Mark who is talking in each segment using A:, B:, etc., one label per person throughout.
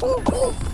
A: Uh, uh.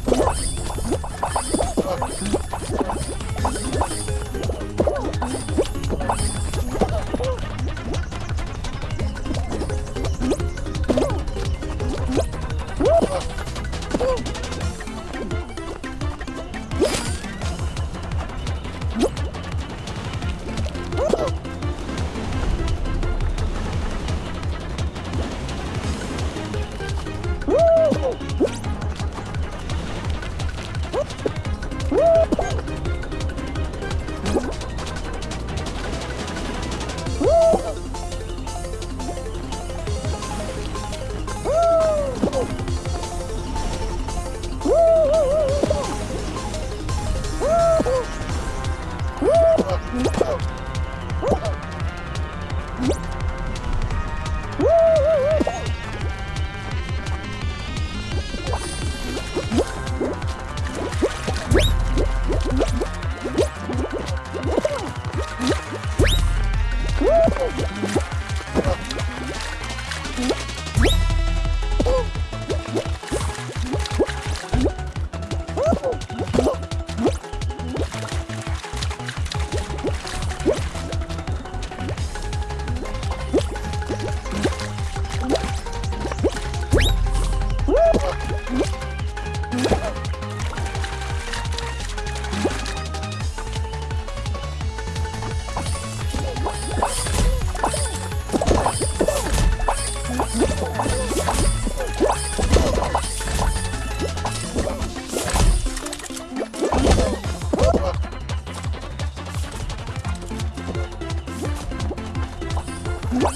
A: Whoa. What?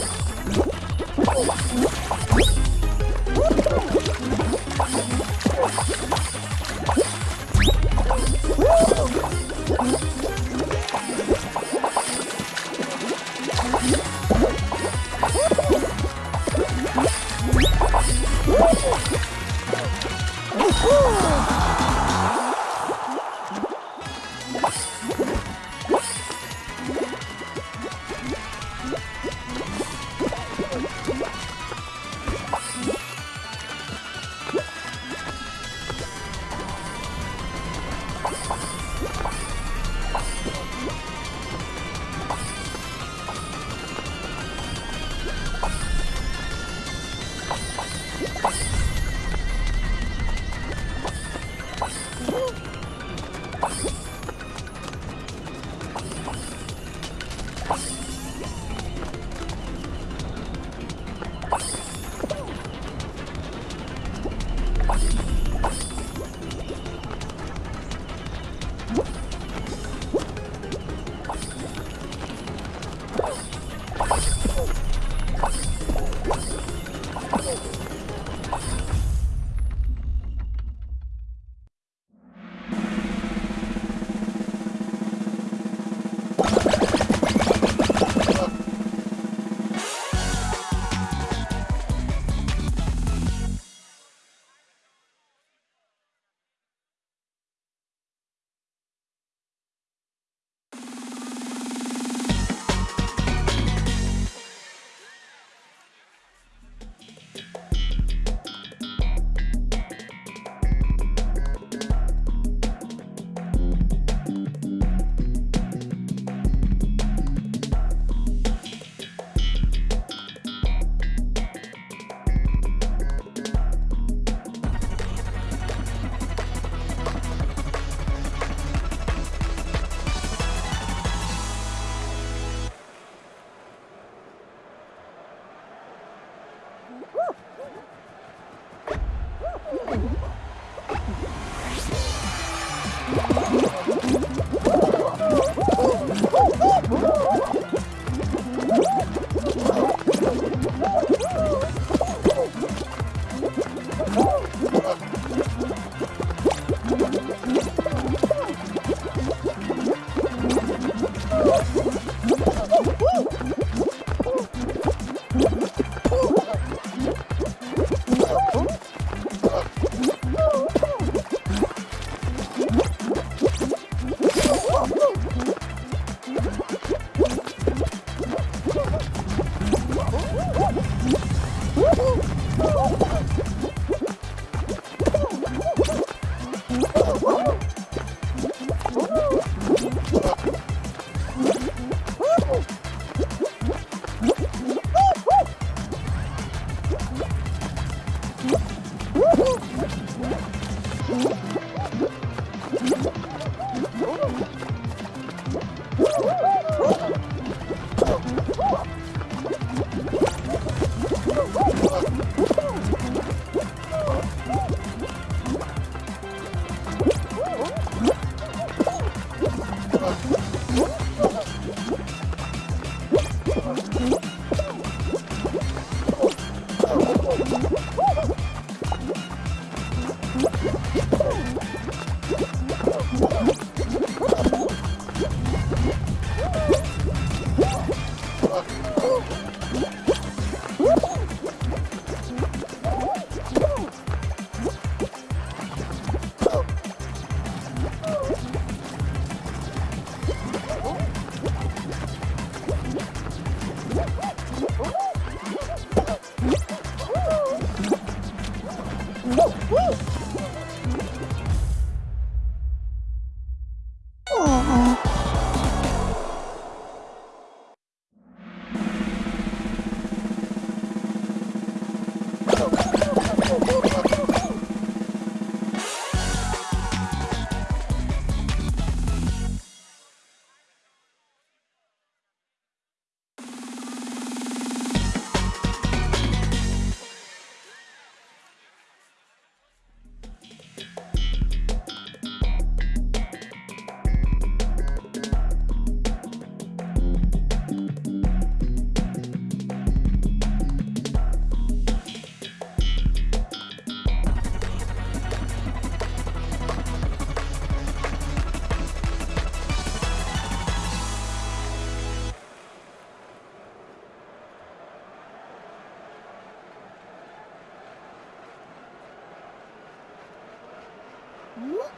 A: Whoop.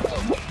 A: Oh,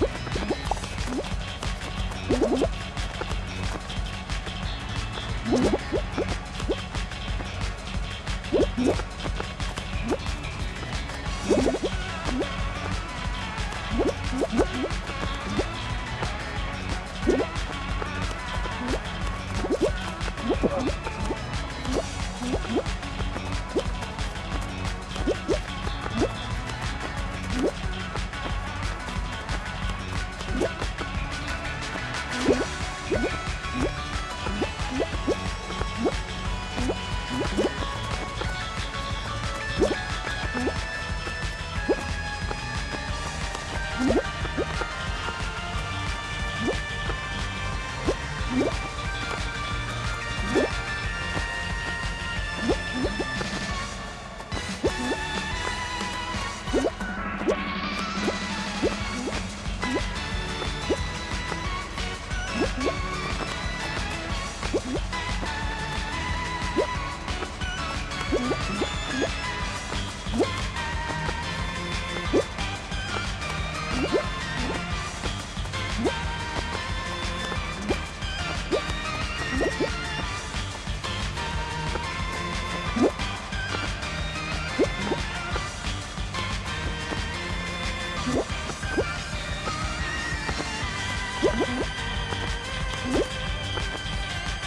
A: 예?